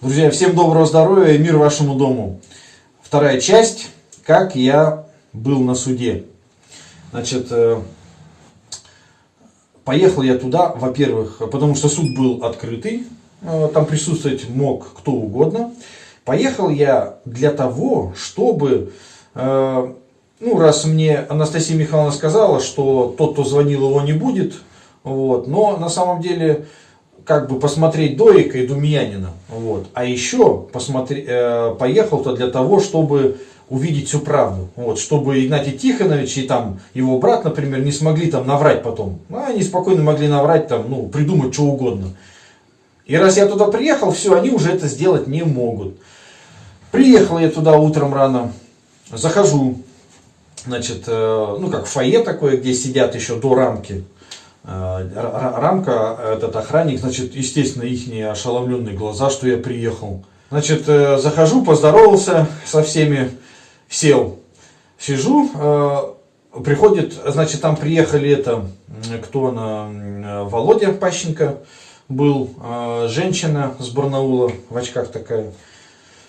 Друзья, всем доброго здоровья и мир вашему дому. Вторая часть, как я был на суде. Значит, э, поехал я туда, во-первых, потому что суд был открытый, э, там присутствовать мог кто угодно. Поехал я для того, чтобы, э, ну, раз мне Анастасия Михайловна сказала, что тот, кто звонил, его не будет, вот, но на самом деле как бы посмотреть Доика и Думьянина. Вот. А еще посмотри, э, поехал-то для того, чтобы увидеть всю правду. Вот, чтобы Игнатий Тихонович и там его брат, например, не смогли там наврать потом. Ну, они спокойно могли наврать там, ну, придумать что угодно. И раз я туда приехал, все, они уже это сделать не могут. Приехал я туда утром рано, захожу, значит, э, ну как фойе такое, где сидят еще до рамки рамка, этот охранник, значит, естественно, их ошеломленные глаза, что я приехал. Значит, э, захожу, поздоровался со всеми, сел, сижу, э, приходит, значит, там приехали это, кто она, Володя Пащенко был, женщина с Барнаула, в очках такая,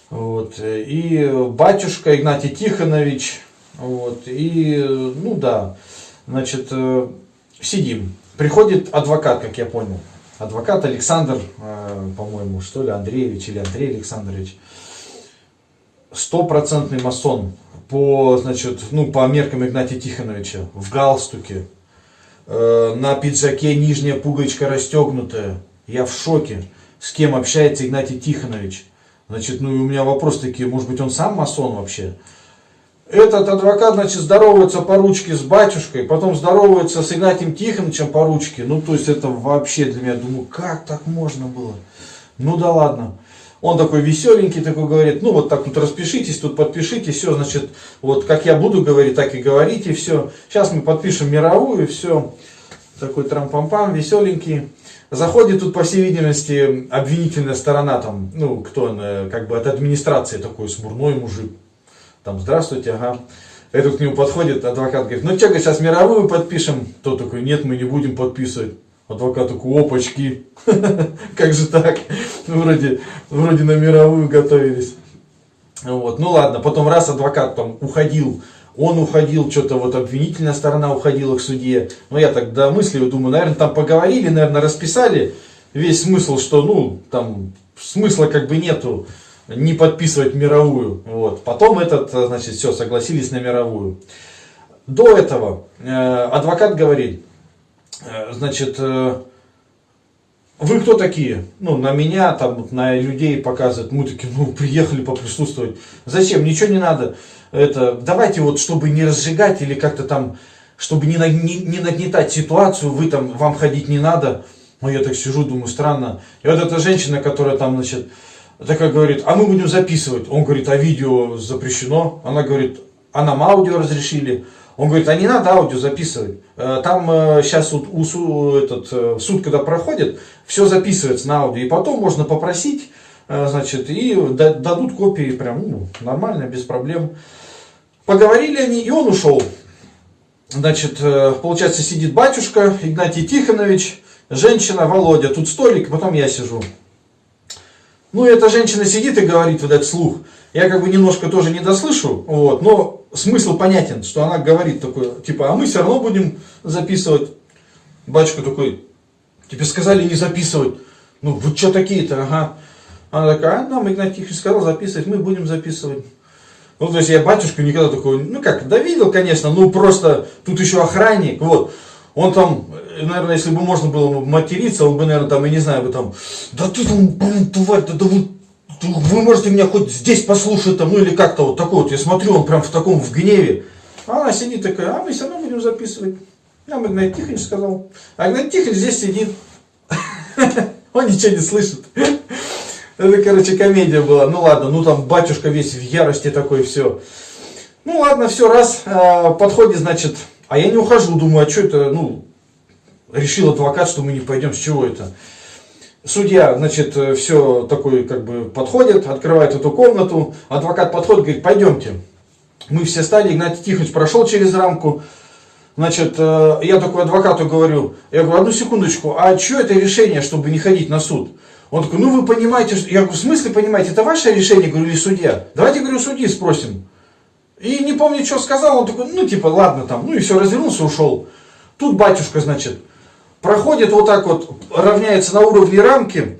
вот, и батюшка Игнатий Тихонович, вот, и, ну да, значит, сидим. Приходит адвокат, как я понял. Адвокат Александр, э, по-моему, что ли, Андреевич или Андрей Александрович. Стопроцентный масон по, значит, ну, по меркам Игнатия Тихоновича. В галстуке. Э, на пиджаке нижняя пуговичка расстегнутая. Я в шоке. С кем общается Игнатий Тихонович? Значит, ну и у меня вопрос такие, может быть он сам масон вообще? Этот адвокат, значит, здоровается по ручке с батюшкой, потом здоровается с Игнатием Тихоновичем по ручке. Ну, то есть, это вообще для меня, думаю, как так можно было? Ну, да ладно. Он такой веселенький, такой говорит, ну, вот так тут распишитесь, тут подпишитесь, все, значит, вот как я буду говорить, так и говорите, все. Сейчас мы подпишем мировую, все. Такой трам-пам-пам, веселенький. Заходит тут, по всей видимости, обвинительная сторона, там, ну, кто он, как бы от администрации такой смурной мужик там, здравствуйте, ага. Этот к нему подходит, адвокат говорит, ну что, сейчас мировую подпишем? Тот такой, нет, мы не будем подписывать. Адвокат такой, опачки, как же так? Вроде, вроде на мировую готовились. Вот. Ну ладно, потом раз адвокат там уходил, он уходил, что-то вот обвинительная сторона уходила к суде. Ну я так домыслил, думаю, наверное, там поговорили, наверное, расписали весь смысл, что, ну, там смысла как бы нету не подписывать мировую. Вот. Потом этот, значит, все, согласились на мировую. До этого э, адвокат говорит, э, значит, э, вы кто такие? Ну, на меня, там, на людей показывают. Мы такие, ну, приехали поприсутствовать. Зачем? Ничего не надо. Это, давайте вот, чтобы не разжигать или как-то там, чтобы не, не, не нагнетать ситуацию, вы там, вам ходить не надо. Ну, я так сижу, думаю, странно. И вот эта женщина, которая там, значит, такая говорит, а мы будем записывать. Он говорит, а видео запрещено. Она говорит, а нам аудио разрешили. Он говорит, а не надо аудио записывать. Э, там сейчас вот у, этот, э, суд, когда проходит, все записывается на аудио. И потом можно попросить, э, значит, и дадут копии прям ну, нормально, без проблем. Поговорили они, и он ушел. Значит, получается, сидит батюшка Игнатий Тихонович, женщина Володя, тут столик, потом я сижу. Ну, эта женщина сидит и говорит вот этот слух. Я как бы немножко тоже не дослышу, вот, но смысл понятен, что она говорит такой, типа, а мы все равно будем записывать. Батюшка такой, тебе сказали не записывать. Ну, вы что такие-то, ага. Она такая, а нам Игнатий Тихонович сказал записывать, мы будем записывать. Ну, то есть я батюшку никогда такого, ну как, да видел, конечно, ну просто тут еще охранник, вот. Он там, наверное, если бы можно было материться, он бы, наверное, там, я не знаю, бы там, да ты там, блин, тварь, да, да вы, вы можете меня хоть здесь послушать, там, ну или как-то вот такой вот, я смотрю, он прям в таком, в гневе. А она сидит такая, а мы все равно будем записывать. Нам Игнат Тихонович сказал. А Игнат Тихонович здесь сидит. Он ничего не слышит. Это, короче, комедия была. Ну ладно, ну там батюшка весь в ярости такой, все. Ну ладно, все, раз. А, подходит, значит, а я не ухожу, думаю, а что это, ну, решил адвокат, что мы не пойдем, с чего это? Судья, значит, все такой, как бы, подходит, открывает эту комнату, адвокат подходит, говорит, пойдемте. Мы все стали, Игнатий Тихонович прошел через рамку, Значит, э, я такой адвокату говорю, я говорю, одну секундочку, а что это решение, чтобы не ходить на суд? Он такой, ну вы понимаете, я говорю, в смысле понимаете, это ваше решение, говорю, или судья? Давайте, говорю, судьи спросим. И не помню, что сказал, он такой, ну типа, ладно там, ну и все, развернулся, ушел. Тут батюшка, значит, проходит вот так вот, равняется на уровне рамки,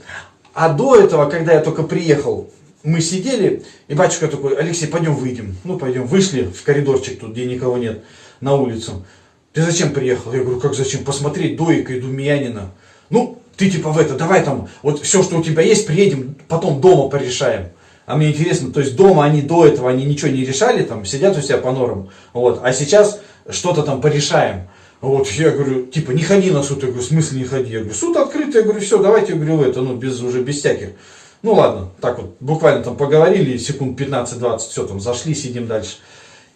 а до этого, когда я только приехал, мы сидели, и батюшка такой, Алексей, пойдем выйдем. Ну, пойдем. Вышли в коридорчик тут, где никого нет, на улицу. Ты зачем приехал? Я говорю, как зачем? Посмотреть Доика и Думьянина. Ну, ты типа в это, давай там, вот все, что у тебя есть, приедем, потом дома порешаем. А мне интересно, то есть дома они до этого, они ничего не решали, там, сидят у себя по норам, вот, а сейчас что-то там порешаем. Вот, я говорю, типа, не ходи на суд, я говорю, в смысле не ходи? Я говорю, суд открытый, я говорю, все, давайте, я говорю, это, ну, без, уже без всяких. Ну ладно, так вот, буквально там поговорили, секунд 15-20, все, там зашли, сидим дальше.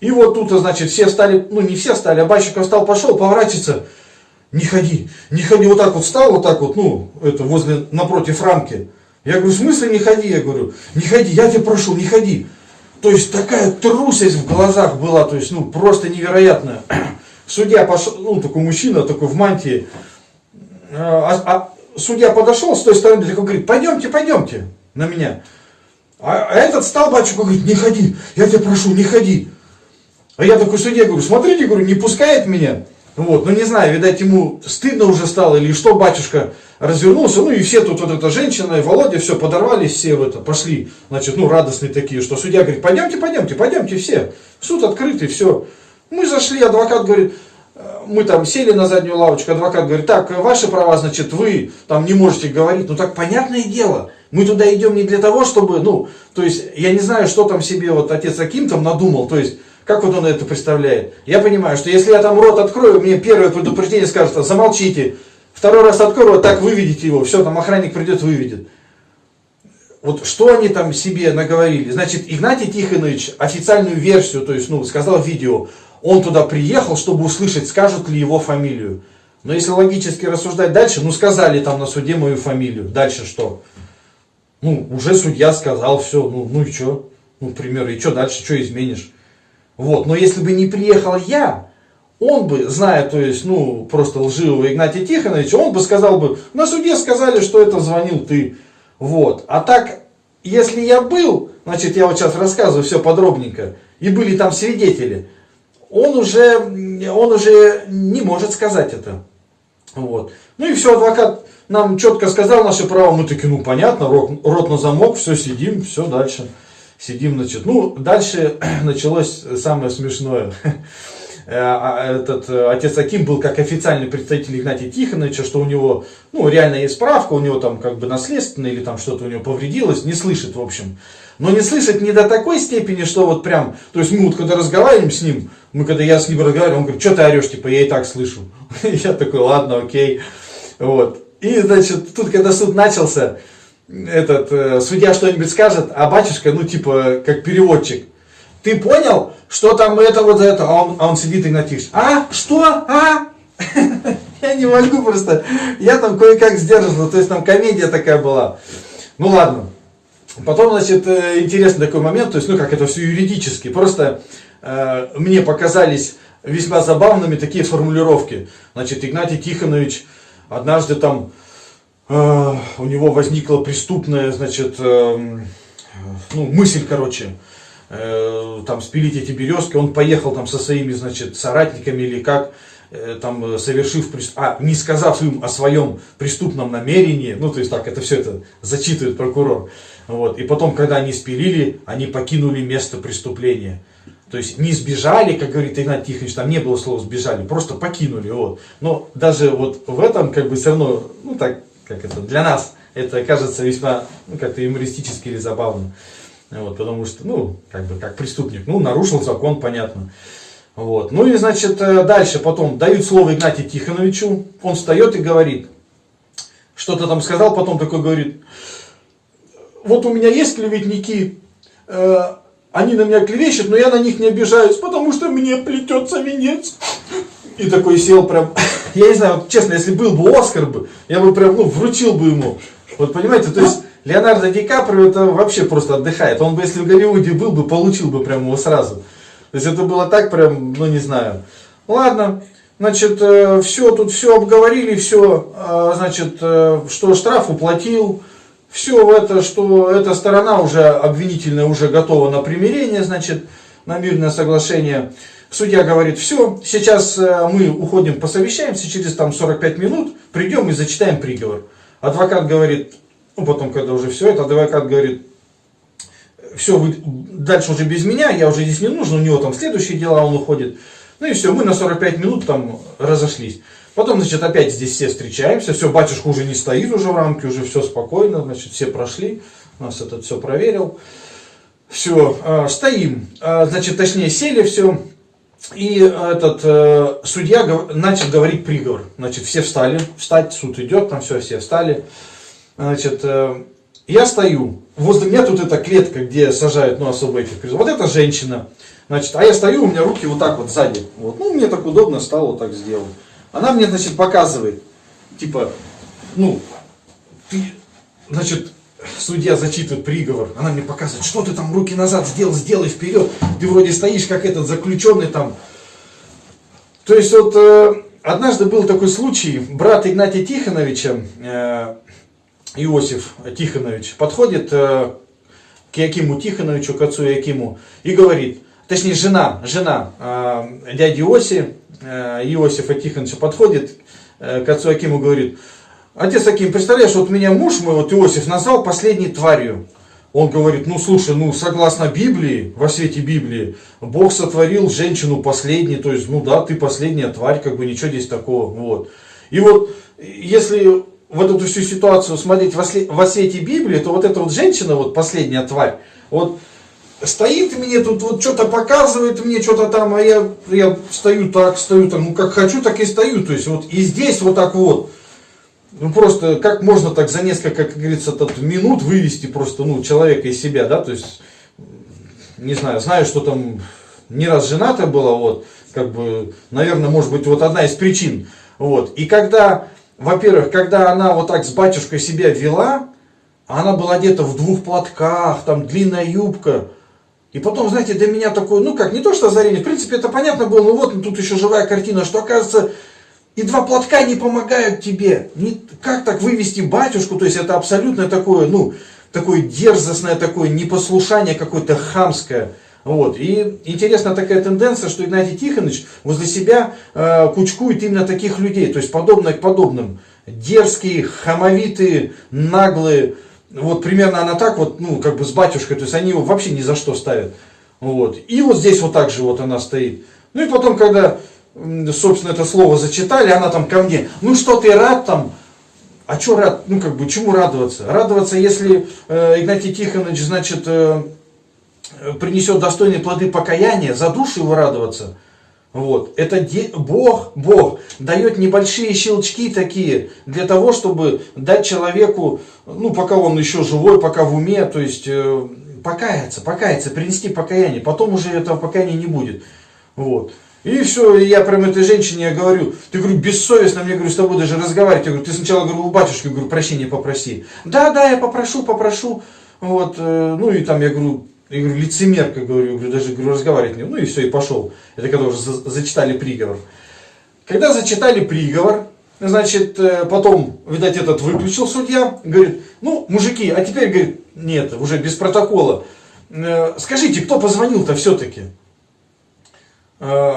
И вот тут, значит, все стали, ну не все стали, а Бащиков встал, пошел, поворачивается, не ходи, не ходи, вот так вот встал, вот так вот, ну, это возле, напротив рамки. Я говорю, в смысле не ходи? Я говорю, не ходи, я тебя прошу, не ходи. То есть такая трусость в глазах была, то есть, ну, просто невероятная. Судья пошел, ну, такой мужчина, такой в мантии, а, а судья подошел с той стороны, такой говорит, пойдемте, пойдемте на меня. А, а этот стал батюшка, говорит, не ходи, я тебя прошу, не ходи. А я такой судья говорю, смотрите, говорю, не пускает меня. Вот, ну не знаю, видать ему стыдно уже стало или что, батюшка развернулся, ну и все тут вот эта женщина и Володя, все, подорвались все в это, пошли, значит, ну радостные такие, что судья говорит, пойдемте, пойдемте, пойдемте все, суд открытый, все. Мы зашли, адвокат говорит, мы там сели на заднюю лавочку, адвокат говорит, так, ваши права, значит, вы там не можете говорить. Ну так понятное дело, мы туда идем не для того, чтобы, ну, то есть, я не знаю, что там себе вот отец Аким там надумал, то есть, как вот он это представляет. Я понимаю, что если я там рот открою, мне первое предупреждение скажет, замолчите. Второй раз открою, так выведите его, все, там охранник придет, выведет. Вот что они там себе наговорили? Значит, Игнатий Тихонович официальную версию, то есть, ну, сказал видео, он туда приехал, чтобы услышать, скажут ли его фамилию. Но если логически рассуждать дальше, ну сказали там на суде мою фамилию, дальше что? Ну, уже судья сказал, все, ну, ну и что? Ну, к примеру, и что дальше, что изменишь? Вот, но если бы не приехал я, он бы, зная, то есть, ну, просто лживого Игнатия Тихоновича, он бы сказал бы, на суде сказали, что это звонил ты. Вот, а так, если я был, значит, я вот сейчас рассказываю все подробненько, и были там свидетели, он уже, он уже не может сказать это. Вот. Ну и все, адвокат нам четко сказал наши права, мы такие, ну понятно, рот, рот на замок, все, сидим, все, дальше. Сидим, значит, ну, дальше началось самое смешное. Э, а, этот э, отец Аким был как официальный представитель Игнатия Тихоновича, что у него, ну, реально есть справка, у него там как бы наследственное или там что-то у него повредилось, не слышит, в общем. Но не слышит не до такой степени, что вот прям, то есть мы вот когда разговариваем с ним, мы когда я с ним разговариваю, он говорит, что ты орешь, типа, я и так слышу. Я такой, ладно, окей. Вот. И, значит, тут, когда суд начался, этот э, судья что-нибудь скажет, а батюшка, ну, типа, как переводчик. Ты понял, что там это вот это? А он, а он сидит и натишь. А? Что? А? Я не могу просто. Я там кое-как сдерживал. То есть там комедия такая была. Ну ладно. Потом, значит, э, интересный такой момент, то есть, ну, как это все юридически. Просто Э, мне показались весьма забавными такие формулировки. Значит, Игнатий Тихонович однажды там э, у него возникла преступная, значит, э, ну, мысль, короче, там спилить эти березки. Он поехал там со своими, значит, соратниками или как, э, там, совершив, а, не сказав им о своем преступном намерении, ну, то есть так, это все это зачитывает прокурор. Вот. И потом, когда они спилили, они покинули место преступления. То есть не сбежали, как говорит Игнат Тихонович, там не было слова сбежали, просто покинули. Вот. Но даже вот в этом как бы все равно, ну так, как это, для нас это кажется весьма ну, как-то юмористически или забавно. Вот, потому что, ну, как бы, как преступник, ну, нарушил закон, понятно. Вот. Ну и, значит, э, дальше потом дают слово Игнатию Тихоновичу, он встает и говорит, что-то там сказал, потом такой говорит, вот у меня есть клеветники, э, они на меня клевещут, но я на них не обижаюсь, потому что мне плетется венец. И такой сел прям, я не знаю, вот, честно, если был бы Оскар бы, я бы прям, ну, вручил бы ему. Вот понимаете, то есть Леонардо Ди Каприо это вообще просто отдыхает. Он бы, если в Голливуде был бы, получил бы прям его сразу. То есть это было так прям, ну не знаю. Ладно, значит, все, тут все обговорили, все, а, значит, э, что штраф уплатил, все это, что эта сторона уже обвинительная уже готова на примирение, значит, на мирное соглашение. Судья говорит, все, сейчас э, мы уходим, посовещаемся, через там 45 минут придем и зачитаем приговор. Адвокат говорит, ну потом, когда уже все это, адвокат говорит, все, вы дальше уже без меня, я уже здесь не нужен, у него там следующие дела, он уходит. Ну и все, мы на 45 минут там разошлись. Потом, значит, опять здесь все встречаемся, все, батюшка уже не стоит уже в рамке, уже все спокойно, значит, все прошли, нас этот все проверил. Все, э, стоим, э, значит, точнее, сели, все, и этот э, судья начал говорить приговор. Значит, все встали, встать, суд идет, там все, все встали. Значит, э, я стою, возле меня тут эта клетка, где сажают, ну, особо этих Вот эта женщина, значит, а я стою, у меня руки вот так вот сзади. Вот, ну, мне так удобно стало вот так сделать. Она мне, значит, показывает, типа, ну, ты, значит, судья зачитывает приговор, она мне показывает, что ты там руки назад сделал, сделай вперед, ты вроде стоишь как этот заключенный там. То есть вот э, однажды был такой случай, брат Игнатия Тихоновича, э, Иосиф Тихонович, подходит э, к Якиму Тихоновичу, к отцу Якиму, и говорит, точнее жена, жена э, дяди Иоси, Э, Иосифа Тихоновича подходит к отцу Акиму говорит, отец Аким, представляешь, вот меня муж мой, вот Иосиф, назвал последней тварью. Он говорит, ну слушай, ну согласно Библии, во свете Библии, Бог сотворил женщину последней, то есть, ну да, ты последняя тварь, как бы ничего здесь такого, вот. И вот, если вот эту всю ситуацию смотреть во свете Библии, то вот эта вот женщина, вот последняя тварь, вот стоит мне тут, вот что-то показывает мне, что-то там, а я, я стою так, стою там, ну как хочу, так и стою. То есть вот и здесь вот так вот. Ну просто как можно так за несколько, как говорится, тут минут вывести просто ну, человека из себя, да, то есть, не знаю, знаю, что там не раз женатая была, вот, как бы, наверное, может быть, вот одна из причин. Вот. И когда, во-первых, когда она вот так с батюшкой себя вела, она была где-то в двух платках, там длинная юбка, и потом, знаете, для меня такое, ну как, не то что озарение, в принципе это понятно было, но вот тут еще живая картина, что оказывается и два платка не помогают тебе. Не, как так вывести батюшку, то есть это абсолютно такое, ну, такое дерзостное такое непослушание какое-то хамское. Вот. И интересна такая тенденция, что Игнатий Тихонович возле себя э, кучкует именно таких людей, то есть подобное к подобным. Дерзкие, хамовитые, наглые, вот примерно она так вот, ну, как бы с батюшкой, то есть они его вообще ни за что ставят. Вот. И вот здесь вот так же вот она стоит. Ну и потом, когда, собственно, это слово зачитали, она там ко мне, ну что ты рад там, а что рад, ну как бы, чему радоваться? Радоваться, если э, Игнатий Тихонович, значит, э, принесет достойные плоды покаяния, за душу его радоваться – вот. Это Бог, Бог дает небольшие щелчки такие для того, чтобы дать человеку, ну, пока он еще живой, пока в уме, то есть э, покаяться, покаяться, принести покаяние. Потом уже этого покаяния не будет. Вот. И все, я прям этой женщине я говорю, ты говорю, бессовестно, мне говорю, с тобой даже разговаривать. Я говорю, ты сначала говорю, у батюшки, говорю, прощения попроси. Да, да, я попрошу, попрошу. Вот, э, ну и там я говорю, я говорю, лицемерка, говорю, говорю даже говорю, разговаривать не Ну и все, и пошел. Это когда уже зачитали приговор. Когда зачитали приговор, значит, э, потом, видать, этот выключил судья, говорит, ну, мужики, а теперь, говорит, нет, уже без протокола. Э, скажите, кто позвонил-то все-таки? Э,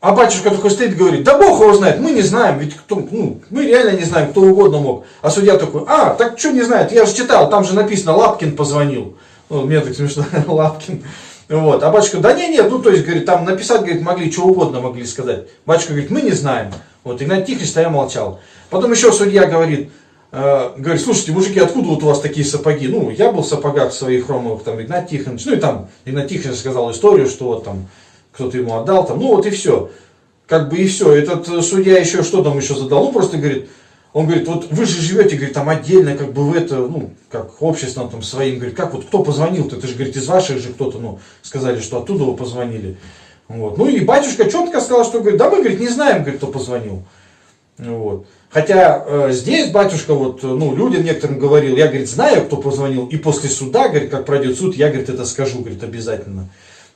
а батюшка такой стоит и говорит, да Бог его знает, мы не знаем, ведь кто, ну, мы реально не знаем, кто угодно мог. А судья такой, а, так что не знает, я же читал, там же написано, Лапкин позвонил. Ну, мне так смешно, Лапкин. Вот. А батюшка, да не, нет, ну то есть, говорит, там написать, говорит, могли, что угодно могли сказать. Батюшка говорит, мы не знаем. Вот, Игнат Тихонович стоя молчал. Потом еще судья говорит, э, говорит, слушайте, мужики, откуда вот у вас такие сапоги? Ну, я был в сапогах своих хромовых, там, Игнат Тихонович, ну и там, Игнат Тихонович сказал историю, что вот там, кто-то ему отдал, там, ну вот и все. Как бы и все. Этот судья еще что там еще задал? Ну, просто говорит, он говорит, вот вы же живете, говорит, там отдельно, как бы в это, ну, как обществом там своим, говорит, как вот кто позвонил-то, это же, говорит, из ваших же кто-то, ну, сказали, что оттуда вы позвонили. Вот. Ну и батюшка четко сказал, что, говорит, да мы, говорит, не знаем, говорит, кто позвонил. Вот. Хотя э, здесь батюшка вот, ну, людям некоторым говорил, я, говорит, знаю, кто позвонил, и после суда, говорит, как пройдет суд, я, говорит, это скажу, говорит, обязательно.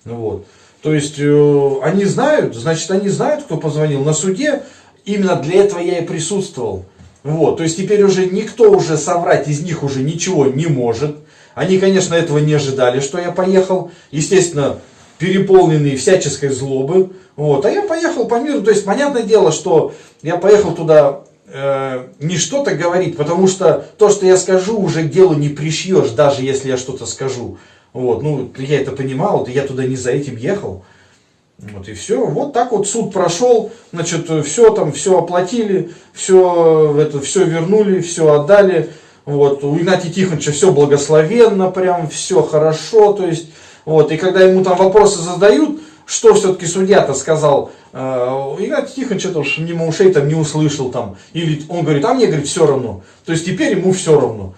Вот. То есть, э, они знают, значит, они знают, кто позвонил. На суде именно для этого я и присутствовал. Вот, то есть теперь уже никто уже соврать из них уже ничего не может. Они, конечно, этого не ожидали, что я поехал. Естественно, переполненные всяческой злобы. Вот, а я поехал по миру. То есть, понятное дело, что я поехал туда э, не что-то говорить, потому что то, что я скажу, уже к делу не пришьешь, даже если я что-то скажу. Вот, ну, я это понимал, я туда не за этим ехал. Вот и все. Вот так вот суд прошел, значит, все там, все оплатили, все, это, все вернули, все отдали. Вот, у Игнатия Тихоновича все благословенно, прям все хорошо, то есть, вот, и когда ему там вопросы задают, что все-таки судья-то сказал, э, Игнатий Тихонович это уж мимо ушей там не услышал там, или он говорит, а мне, говорит, все равно, то есть теперь ему все равно.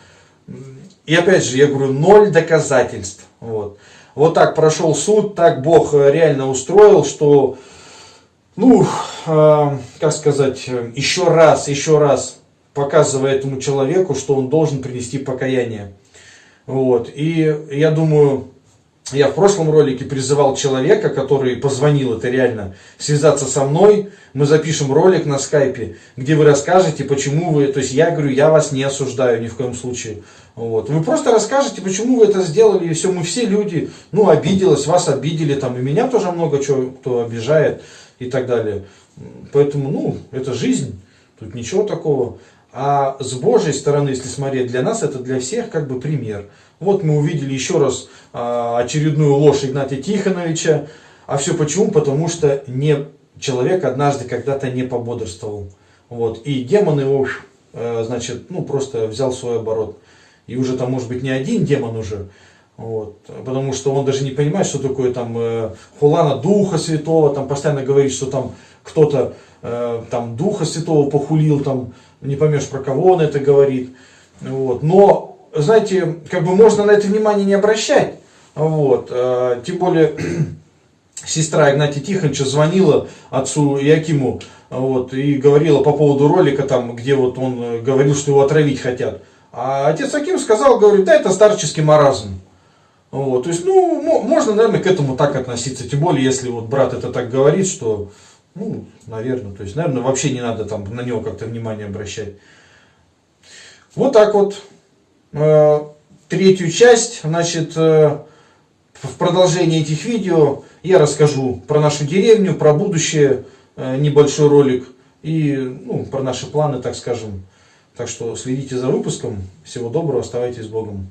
И опять же, я говорю, ноль доказательств, вот. Вот так прошел суд, так Бог э, реально устроил, что, ну, э, как сказать, еще раз, еще раз показывая этому человеку, что он должен принести покаяние. Вот. И я думаю, я в прошлом ролике призывал человека, который позвонил, это реально, связаться со мной. Мы запишем ролик на скайпе, где вы расскажете, почему вы, то есть я говорю, я вас не осуждаю ни в коем случае. Вот. Вы просто расскажете, почему вы это сделали, и все, мы все люди, ну, обиделась, вас обидели, там, и меня тоже много чего, кто обижает, и так далее. Поэтому, ну, это жизнь, тут ничего такого. А с Божьей стороны, если смотреть, для нас это для всех как бы пример. Вот мы увидели еще раз а, очередную ложь Игнатия Тихоновича. А все почему? Потому что не, человек однажды когда-то не пободрствовал. Вот. И демон его, э, значит, ну просто взял свой оборот. И уже там может быть не один демон уже. Вот. Потому что он даже не понимает, что такое там э, хулана Духа Святого. Там постоянно говорит, что там кто-то э, там Духа Святого похулил, там не поймешь, про кого он это говорит. Вот. Но, знаете, как бы можно на это внимание не обращать. Вот. А, тем более, сестра Игнатия Тихоновича звонила отцу Якиму вот, и говорила по поводу ролика, там, где вот он э, говорил, что его отравить хотят. А отец Аким сказал, говорит, да, это старческий маразм. Вот, то есть, ну, можно, наверное, к этому так относиться. Тем более, если вот брат это так говорит, что ну, наверное. То есть, наверное, вообще не надо там на него как-то внимание обращать. Вот так вот. Э, третью часть, значит, э, в продолжении этих видео я расскажу про нашу деревню, про будущее, э, небольшой ролик и ну, про наши планы, так скажем. Так что следите за выпуском. Всего доброго, оставайтесь с Богом.